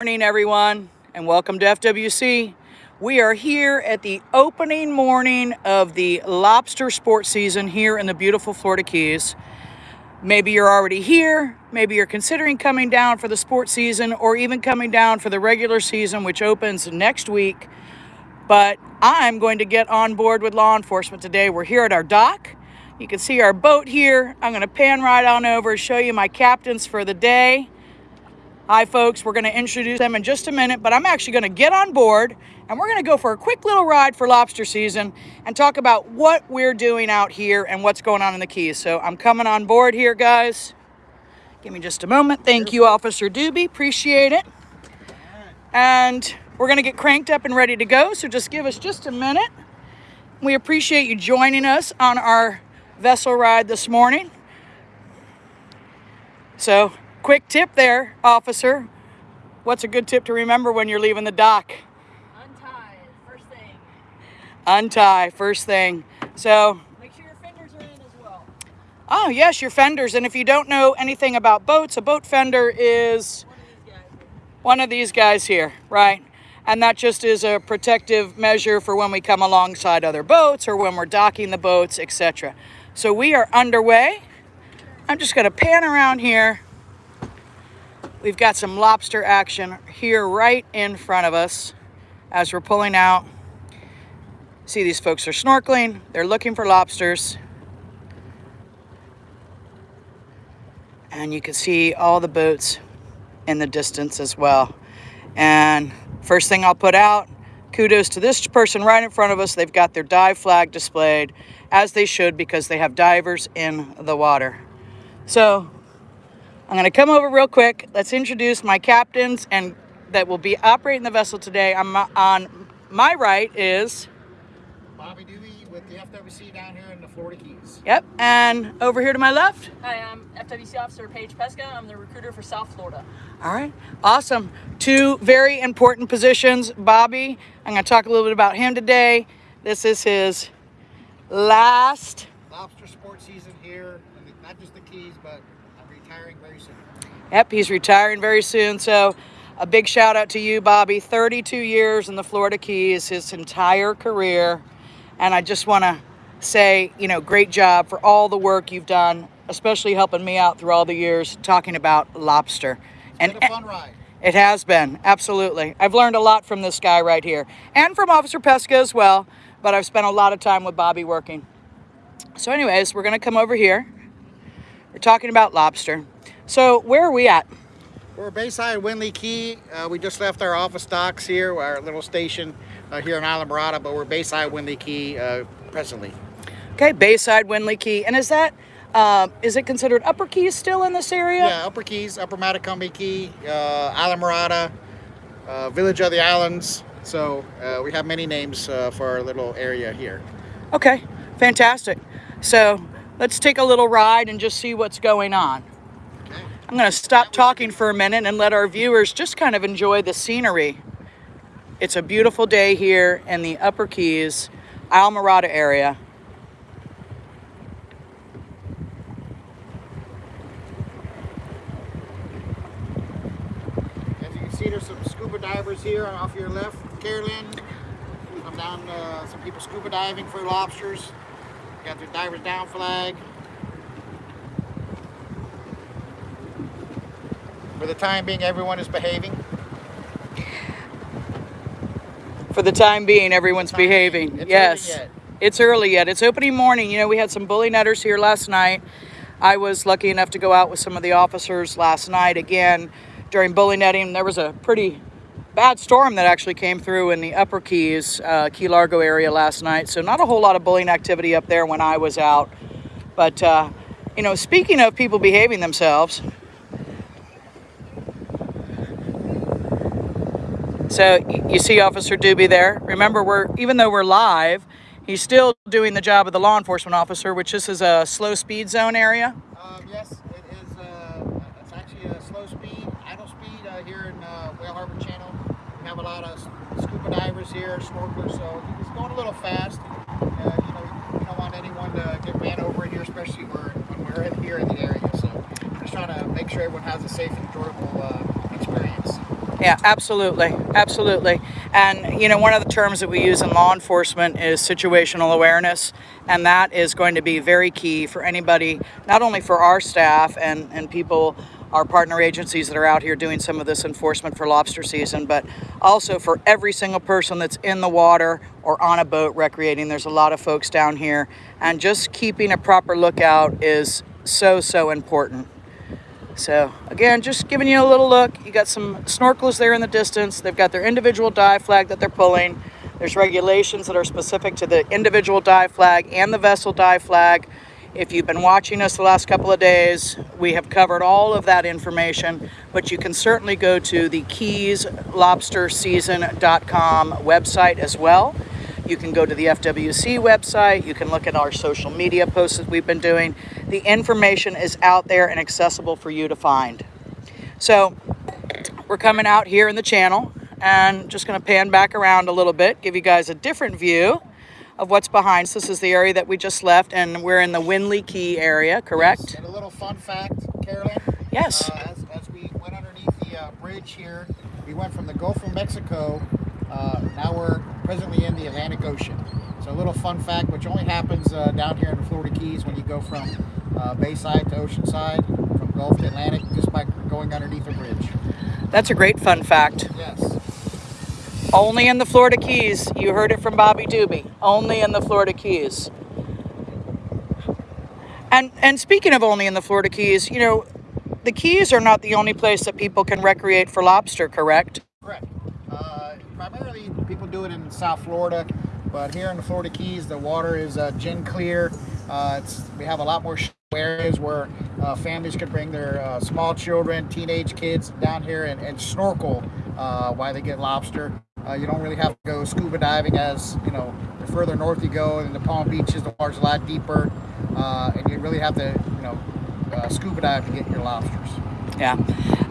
morning everyone and welcome to FWC. We are here at the opening morning of the lobster sports season here in the beautiful Florida Keys. Maybe you're already here, maybe you're considering coming down for the sports season or even coming down for the regular season which opens next week. But I'm going to get on board with law enforcement today. We're here at our dock. You can see our boat here. I'm going to pan right on over show you my captains for the day. Hi, folks. We're going to introduce them in just a minute, but I'm actually going to get on board and we're going to go for a quick little ride for lobster season and talk about what we're doing out here and what's going on in the Keys. So I'm coming on board here, guys. Give me just a moment. Thank you, Officer Doobie. Appreciate it. And we're going to get cranked up and ready to go, so just give us just a minute. We appreciate you joining us on our vessel ride this morning. So Quick tip there, officer. What's a good tip to remember when you're leaving the dock? Untie, first thing. Untie, first thing. So. Make sure your fenders are in as well. Oh, yes, your fenders. And if you don't know anything about boats, a boat fender is one of these guys here, right? And that just is a protective measure for when we come alongside other boats or when we're docking the boats, etc. So we are underway. I'm just going to pan around here We've got some lobster action here right in front of us as we're pulling out. See these folks are snorkeling. They're looking for lobsters. And you can see all the boats in the distance as well. And first thing I'll put out, kudos to this person right in front of us. They've got their dive flag displayed as they should because they have divers in the water. So I'm going to come over real quick. Let's introduce my captains and that will be operating the vessel today. I'm uh, on my right is Bobby Dewey with the FWC down here in the Florida Keys. Yep, and over here to my left. Hi, I'm FWC Officer Paige Pesca. I'm the recruiter for South Florida. All right, awesome. Two very important positions. Bobby, I'm going to talk a little bit about him today. This is his last lobster sports season here, not just the Keys, but retiring very soon. Yep, he's retiring very soon. So a big shout out to you, Bobby. 32 years in the Florida Keys, his entire career. And I just want to say, you know, great job for all the work you've done, especially helping me out through all the years talking about lobster. It's and a fun ride. It has been, absolutely. I've learned a lot from this guy right here and from Officer Pesca as well, but I've spent a lot of time with Bobby working. So anyways, we're going to come over here we're talking about lobster. So where are we at? We're Bayside Windley Key. Uh, we just left our office docks here, our little station uh, here in Islamorada, but we're Bayside Windley Key uh, presently. Okay, Bayside Windley Key. And is that, uh, is it considered Upper Keys still in this area? Yeah, Upper Keys, Upper Matecumbe Key, uh, Islamorada, uh, Village of the Islands. So uh, we have many names for our little area here. Okay, fantastic. So let's take a little ride and just see what's going on. I'm going to stop talking for a minute and let our viewers just kind of enjoy the scenery. It's a beautiful day here in the Upper Keys, Islamorada area. As you can see, there's some scuba divers here off your left. Carolyn, I'm down uh, some people scuba diving for lobsters. Got their divers down flag. For the time being, everyone is behaving. For the time being, everyone's time behaving. Being. It's yes. Early it's early yet. It's opening morning. You know, we had some bully netters here last night. I was lucky enough to go out with some of the officers last night again during bully netting. There was a pretty bad storm that actually came through in the upper Keys, uh, Key Largo area last night. So not a whole lot of bullying activity up there when I was out. But, uh, you know, speaking of people behaving themselves, so you see Officer Doobie there. Remember, we're even though we're live, he's still doing the job of the law enforcement officer, which this is a slow speed zone area. Um, yes, it is. Uh, it's actually a slow speed, idle speed uh, here in uh, Whale Harbor Channel We have a lot of scuba divers here, snorkelers, so he's going a little fast. Uh, you know, we don't want anyone to get ran over here, especially when we're in here in the area. So just trying to make sure everyone has a safe and enjoyable uh. Yeah, absolutely. Absolutely. And, you know, one of the terms that we use in law enforcement is situational awareness. And that is going to be very key for anybody, not only for our staff and, and people, our partner agencies that are out here doing some of this enforcement for lobster season, but also for every single person that's in the water or on a boat recreating. There's a lot of folks down here. And just keeping a proper lookout is so, so important. So again, just giving you a little look. You got some snorkelers there in the distance. They've got their individual dive flag that they're pulling. There's regulations that are specific to the individual dive flag and the vessel dive flag. If you've been watching us the last couple of days, we have covered all of that information, but you can certainly go to the keyslobsterseason.com website as well. You can go to the FWC website. You can look at our social media posts that we've been doing. The information is out there and accessible for you to find. So we're coming out here in the channel and just going to pan back around a little bit, give you guys a different view of what's behind us. This is the area that we just left, and we're in the Windley Key area, correct? Yes, and a little fun fact, Carolyn. Yes. Uh, as, as we went underneath the uh, bridge here, we went from the Gulf of Mexico. Uh, now we're presently in the Atlantic Ocean. So a little fun fact, which only happens uh, down here in the Florida Keys when you go from uh, Bayside to Oceanside, from Gulf to Atlantic, just by going underneath a bridge. That's a great fun fact. Yes. Only in the Florida Keys. You heard it from Bobby Doobie. Only in the Florida Keys. And and speaking of only in the Florida Keys, you know, the Keys are not the only place that people can recreate for lobster, correct? Correct. Uh, primarily, people do it in South Florida, but here in the Florida Keys, the water is uh, gin clear. Uh, we have a lot more areas where uh, families can bring their uh, small children, teenage kids down here and, and snorkel uh, while they get lobster. Uh, you don't really have to go scuba diving as, you know, the further north you go in the Palm Beaches, the water's a lot deeper. And you really have to, you know, scuba dive to get your lobsters. Yeah.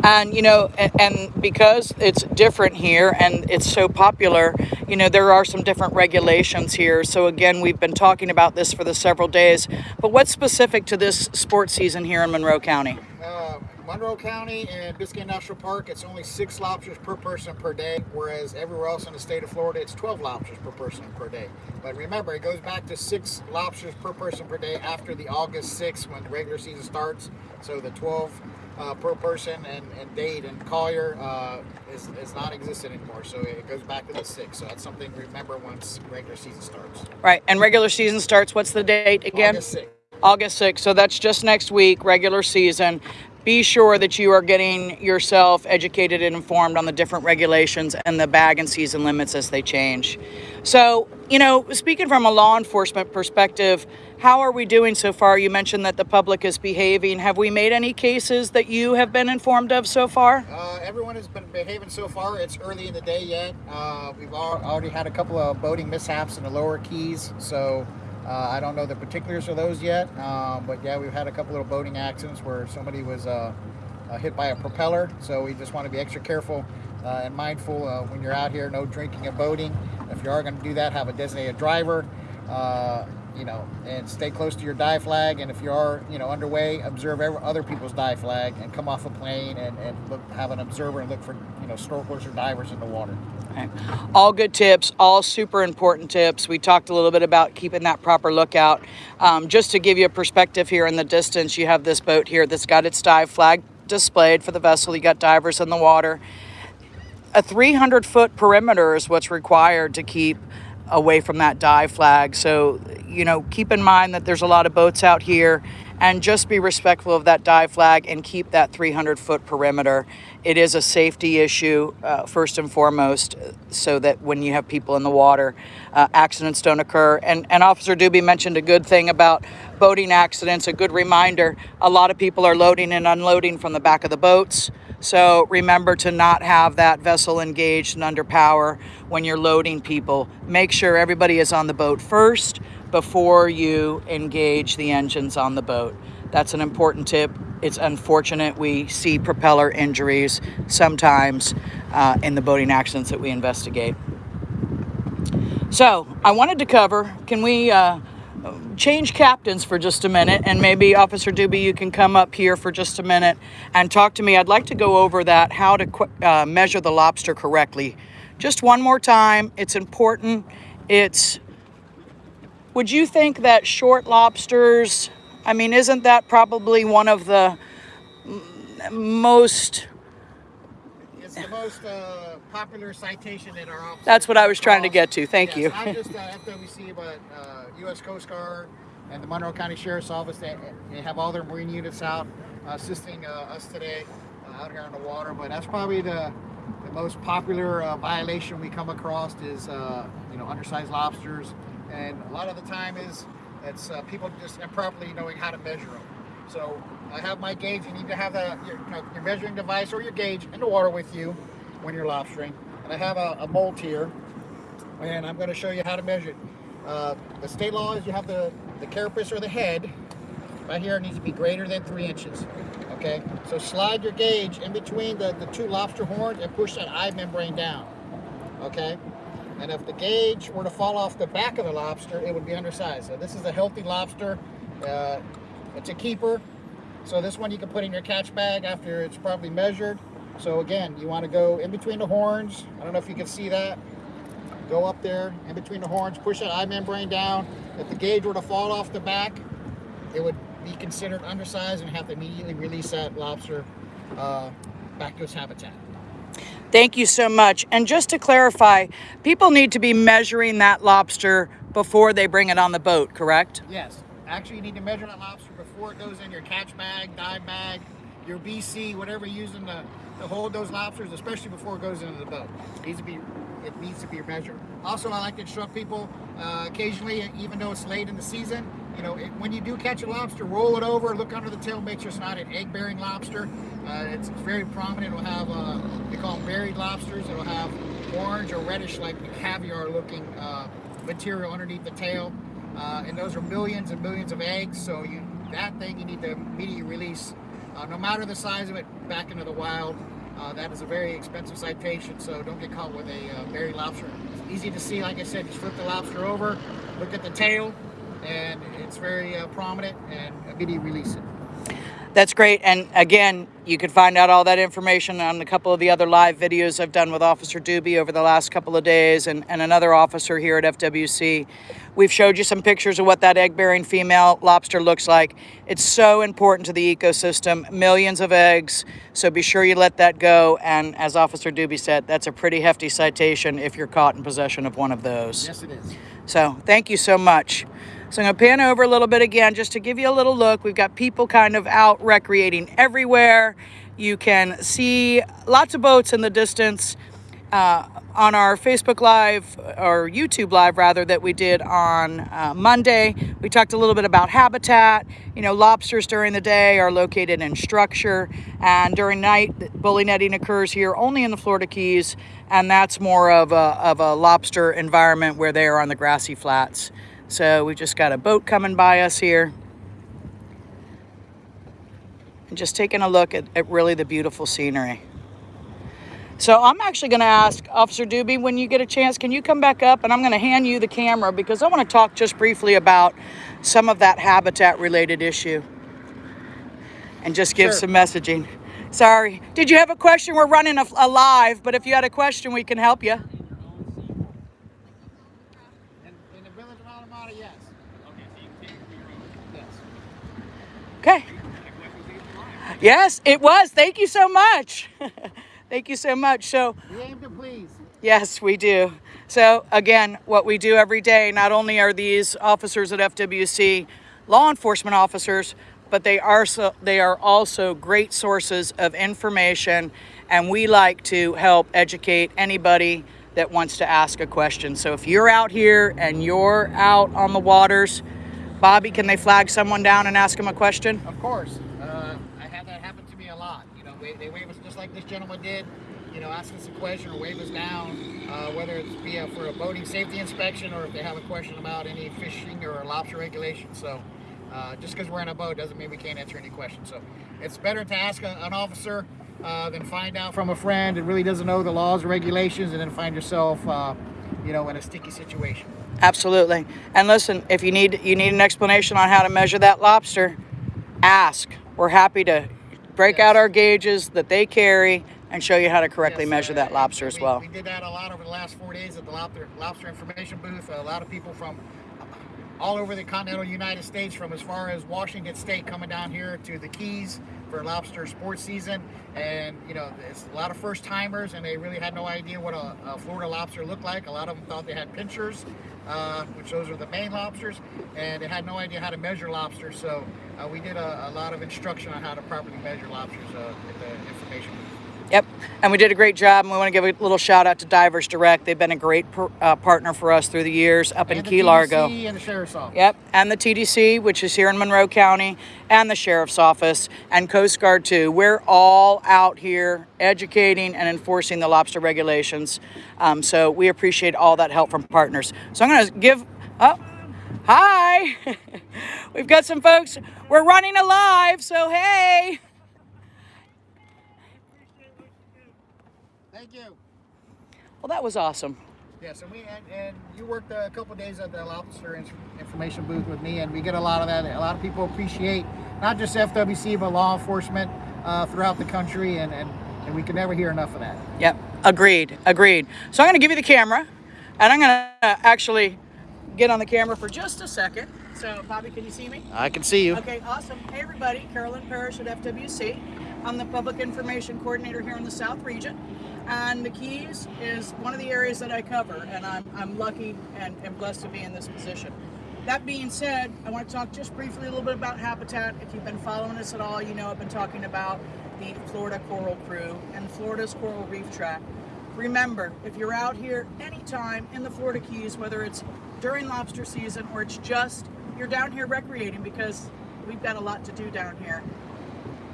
And, you know, and, and, because it's different here and it's so popular, you know, there are some different regulations here. So, again, we've been talking about this for the several days. But what's specific to this sports season here in Monroe County? Uh, Monroe County and Biscayne National Park, it's only six lobsters per person per day, whereas everywhere else in the state of Florida, it's 12 lobsters per person per day. But remember, it goes back to six lobsters per person per day after the August 6th when the regular season starts. So the 12 uh, per person and, and Dade and Collier uh, is, is not existent anymore. So it goes back to the six. So that's something to remember once regular season starts. Right. And regular season starts, what's the date again? August 6th. August 6th. So that's just next week, regular season be sure that you are getting yourself educated and informed on the different regulations and the bag and season limits as they change. So, you know, speaking from a law enforcement perspective, how are we doing so far? You mentioned that the public is behaving. Have we made any cases that you have been informed of so far? Uh, everyone has been behaving so far. It's early in the day yet. Uh, we've already had a couple of boating mishaps in the lower keys, so uh, I don't know the particulars of those yet, um, but yeah, we've had a couple little boating accidents where somebody was uh, uh, hit by a propeller. So we just want to be extra careful uh, and mindful uh, when you're out here. No drinking and boating. If you are going to do that, have a designated driver. You know, and stay close to your dive flag. And if you are, you know, underway, observe other people's dive flag and come off a plane and, and look, have an observer and look for, you know, snorkelers or divers in the water. Okay. All good tips, all super important tips. We talked a little bit about keeping that proper lookout. Um, just to give you a perspective here in the distance, you have this boat here that's got its dive flag displayed for the vessel. You got divers in the water. A 300 foot perimeter is what's required to keep away from that dive flag. So, you know, keep in mind that there's a lot of boats out here and just be respectful of that dive flag and keep that 300 foot perimeter. It is a safety issue, uh, first and foremost, so that when you have people in the water, uh, accidents don't occur. And, and Officer Doobie mentioned a good thing about boating accidents, a good reminder. A lot of people are loading and unloading from the back of the boats. So remember to not have that vessel engaged and under power when you're loading people. Make sure everybody is on the boat first before you engage the engines on the boat. That's an important tip. It's unfortunate we see propeller injuries sometimes uh, in the boating accidents that we investigate. So I wanted to cover, can we uh, change captains for just a minute, and maybe Officer Doobie, you can come up here for just a minute and talk to me. I'd like to go over that, how to uh, measure the lobster correctly. Just one more time. It's important. It's. Would you think that short lobsters? I mean, isn't that probably one of the most It's the most uh, popular citation in our office. That's what I was trying to get to. Thank yes, you. Not just uh, FWC, but uh, U.S. Coast Guard and the Monroe County Sheriff's Office. They, they have all their Marine units out uh, assisting uh, us today uh, out here on the water. But that's probably the the most popular uh, violation we come across is uh, you know undersized lobsters, and a lot of the time is it's uh, people just improperly knowing how to measure them. So I have my gauge. You need to have your, you know, your measuring device or your gauge in the water with you when you're lobstering. And I have a, a here, and I'm going to show you how to measure it. Uh, the state law is you have the, the carapace or the head right here needs to be greater than three inches. Okay, so slide your gauge in between the, the two lobster horns and push that eye membrane down. Okay, and if the gauge were to fall off the back of the lobster, it would be undersized. So this is a healthy lobster. Uh, it's a keeper. So this one you can put in your catch bag after it's probably measured. So again, you want to go in between the horns. I don't know if you can see that. Go up there in between the horns, push that eye membrane down. If the gauge were to fall off the back, it would be considered undersized and have to immediately release that lobster uh, back to its habitat. Thank you so much. And just to clarify, people need to be measuring that lobster before they bring it on the boat, correct? Yes. Actually, you need to measure that lobster before it goes in your catch bag, dive bag, your BC, whatever you're using to, to hold those lobsters, especially before it goes into the boat. It needs to be, it needs to be measured. Also, I like to instruct people uh, occasionally, even though it's late in the season, you know, it, when you do catch a lobster, roll it over, look under the tail, make sure it's not an egg-bearing lobster. Uh, it's, very prominent. It'll have, uh, they call them berried lobsters. It'll have orange or reddish, like caviar-looking uh, material underneath the tail. Uh, and those are millions and millions of eggs. So you, that thing you need to immediately release, uh, no matter the size of it, back into the wild. Uh, that is a very expensive citation, so don't get caught with a uh, berried lobster. It's easy to see, like I said, just flip the lobster over, look at the tail, and it's very uh, prominent, and immediately release it. That's great. And again, you can find out all that information on a couple of the other live videos I've done with Officer Doobie over the last couple of days and, and another officer here at FWC. We've showed you some pictures of what that egg-bearing female lobster looks like. It's so important to the ecosystem, millions of eggs, so be sure you let that go. And as Officer Doobie said, that's a pretty hefty citation if you're caught in possession of one of those. Yes, it is. So thank you so much. So I'm going to pan over a little bit again just to give you a little look. We've got people kind of out recreating everywhere. You can see lots of boats in the distance uh, on our Facebook Live or YouTube Live rather that we did on uh, Monday. We talked a little bit about habitat. You know, lobsters during the day are located in structure and during night bully netting occurs here only in the Florida Keys and that's more of a, of a lobster environment where they are on the grassy flats. So we've just got a boat coming by us here. And just taking a look at, at really the beautiful scenery. So I'm actually going to ask Officer Doobie, when you get a chance, can you come back up? And I'm going to hand you the camera because I want to talk just briefly about some of that habitat related issue. And just give Sure. some messaging. Sorry. Did you have a question? We're running a, a live, but if you had a question, we can help you. In, in the village of Alameda, yes. Yes. Okay. Yes, it was. Thank you so much. Thank you so much. So, We aim to please. yes, we do. So, again, what we do every day, not only are these officers at FWC law enforcement officers, but they are so, they are also great sources of information and we like to help educate anybody that wants to ask a question. So if you're out here and you're out on the waters, Bobby, can they flag someone down and ask them a question? Of course. Uh, I have that happen to me a lot. You know, they, they wave us just like this gentleman did. You know, ask us a question or wave us down, uh, whether it's be for a boating safety inspection or if they have a question about any fishing or lobster regulations. So, uh, just because we're in a boat doesn't mean we can't answer any questions. So, it's better to ask a, an officer uh, than find out from a friend that really doesn't know the laws and regulations and then find yourself, uh, you know, in a sticky situation. Absolutely. And listen, if you need you need an explanation on how to measure that lobster, ask. We're happy to break out our gauges that they carry and show you how to correctly Yes, measure uh, that lobster as well. We did that a lot over the last four days at the lobster, lobster information booth. A lot of people from all over the continental United States, from as far as Washington State, coming down here to the Keys for lobster sports season. And you know, it's a lot of first timers, and they really had no idea what a, a Florida lobster looked like. A lot of them thought they had pinchers, uh, which those are the Maine lobsters, and they had no idea how to measure lobsters. So uh, we did a, a lot of instruction on how to properly measure lobsters uh, the information. Yep. And we did a great job. And we want to give a little shout out to Divers Direct. They've been a great per, uh, partner for us through the years up in and the Key Largo. TDC and the sheriff's office. Yep, and the TDC, which is here in Monroe County, and the Sheriff's Office, and Coast Guard too. We're all out here educating and enforcing the lobster regulations. Um, so we appreciate all that help from partners. So I'm going to give. Oh, hi! We've got some folks. We're running alive, so hey. Thank you. Well, that was awesome. Yes, and we and, and you worked a couple days at the lobster in- information booth with me, and we get a lot of that. A lot of people appreciate not just FWC but law enforcement uh, throughout the country, and, and and we can never hear enough of that. Yep, agreed, agreed. So I'm going to give you the camera, and I'm going to actually get on the camera for just a second. So, Bobby, can you see me? I can see you. Okay, awesome. Hey, everybody. Carolyn Parrish at FWC. I'm the Public Information Coordinator here in the South Region. And the Keys is one of the areas that I cover, and I'm, I'm lucky and, and blessed to be in this position. That being said, I want to talk just briefly a little bit about habitat. If you've been following us at all, you know I've been talking about the Florida Coral Crew and Florida's Coral Reef Tract. Remember, if you're out here anytime in the Florida Keys, whether it's during lobster season or it's just you're down here recreating because we've got a lot to do down here.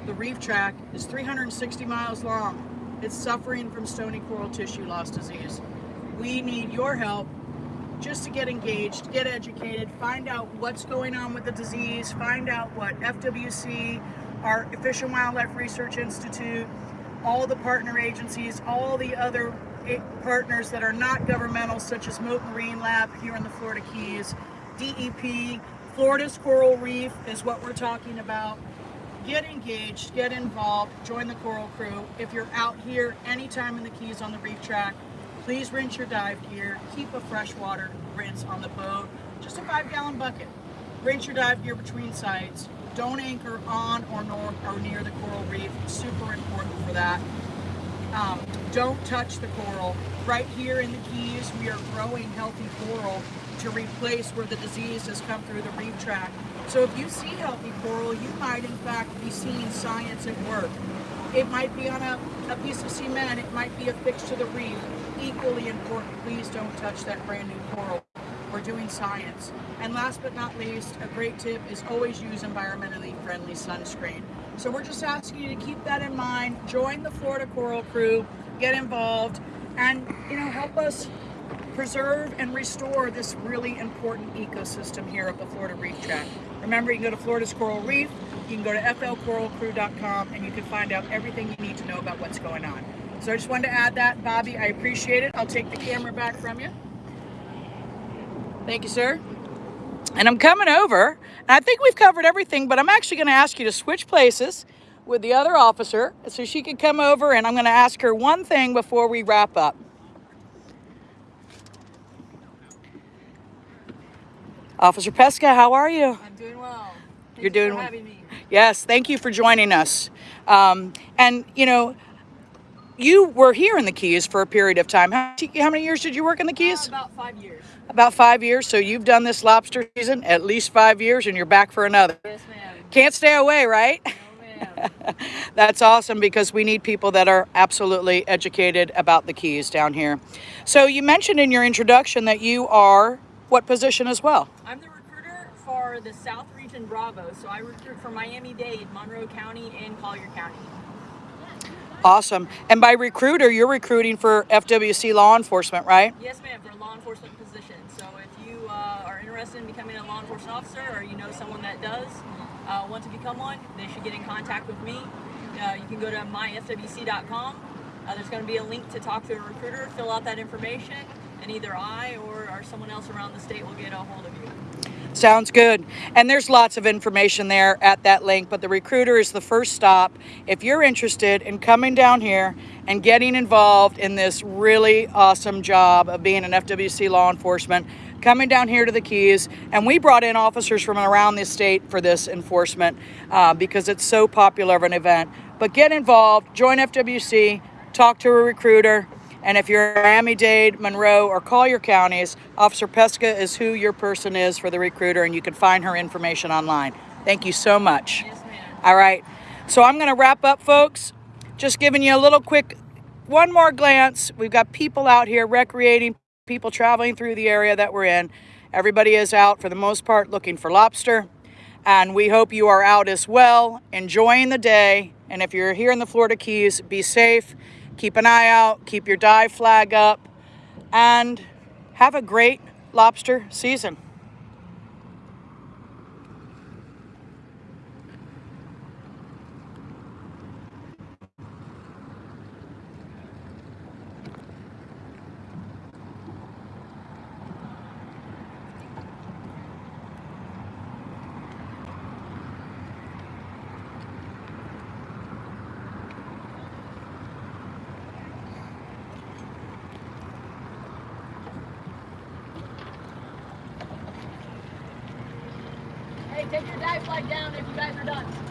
The reef tract is 360 miles long. It's suffering from stony coral tissue loss disease. We need your help just to get engaged, get educated, find out what's going on with the disease, find out what FWC, our Fish and Wildlife Research Institute, all the partner agencies, all the other eh, partners that are not governmental, such as Mote Marine Lab here in the Florida Keys, DEP, Florida's Coral Reef is what we're talking about. Get engaged, get involved, join the Coral Crew. If you're out here anytime in the Keys on the reef tract, please rinse your dive gear. Keep a freshwater rinse on the boat, just a five gallon bucket. Rinse your dive gear between sites. Don't anchor on or, nor, or near the coral reef. Super important for that. Um, don't touch the coral. Right here in the Keys, we are growing healthy coral to replace where the disease has come through the reef track. So if you see healthy coral, you might in fact be seeing science at work. It might be on a, a piece of cement, it might be affixed to the reef. Equally important, please don't touch that brand new coral. We're doing science. And last but not least, a great tip is always use environmentally friendly sunscreen. So we're just asking you to keep that in mind. Join the Florida Coral Crew, get involved, and you know help us preserve and restore this really important ecosystem here at the Florida Reef Tract. Remember, you can go to Florida's Coral Reef, you can go to flcoralcrew.com, and you can find out everything you need to know about what's going on. So I just wanted to add that, Bobby. I appreciate it. I'll take the camera back from you. Thank you, sir. And I'm coming over, and I think we've covered everything, but I'm actually going to ask you to switch places with the other officer so she can come over, and I'm going to ask her one thing before we wrap up. Officer Pesca, how are you? Doing well. Thank You're you doing well. Yes, thank you for joining us. Um, and, you know, you were here in the Keys for a period of time. How, how many years did you work in the Uh, Keys? about five years. About five years. So you've done this lobster season at least five years, and you're back for another. Yes, ma'am. Can't stay away, right? No, ma'am. That's awesome because we need people that are absolutely educated about the Keys down here. So you mentioned in your introduction that you are what position as well? I'm the for the South Region Bravo, so I recruit for Miami-Dade, Monroe County, and Collier County. Awesome. And by recruiter, you're recruiting for FWC law enforcement, right? Yes, ma'am, for a law enforcement position. So if you uh, are interested in becoming a law enforcement officer or you know someone that does uh, want to become one, they should get in contact with me. Uh, you can go to myfwc.com. Uh, there's going to be a link to talk to a recruiter, fill out that information, and either I or, or someone else around the state will get a hold of you. Sounds good. And there's lots of information there at that link, but the recruiter is the first stop. If you're interested in coming down here and getting involved in this really awesome job of being an FWC law enforcement, coming down here to the Keys, and we brought in officers from around the state for this enforcement uh, because it's so popular of an event. But get involved, join FWC, talk to a recruiter, and if you're in Miami-Dade, Monroe, or Collier counties, Officer Pesca is who your person is for the recruiter, and you can find her information online. Thank you so much. Yes, ma'am. All right. So I'm going to wrap up, folks. Just giving you a little quick, one more glance. We've got people out here recreating, people traveling through the area that we're in. Everybody is out for the most part looking for lobster. And we hope you are out as well, enjoying the day. And if you're here in the Florida Keys, be safe. Keep an eye out, keep your dive flag up, and have a great lobster season. Take your dive flag down if you guys are done.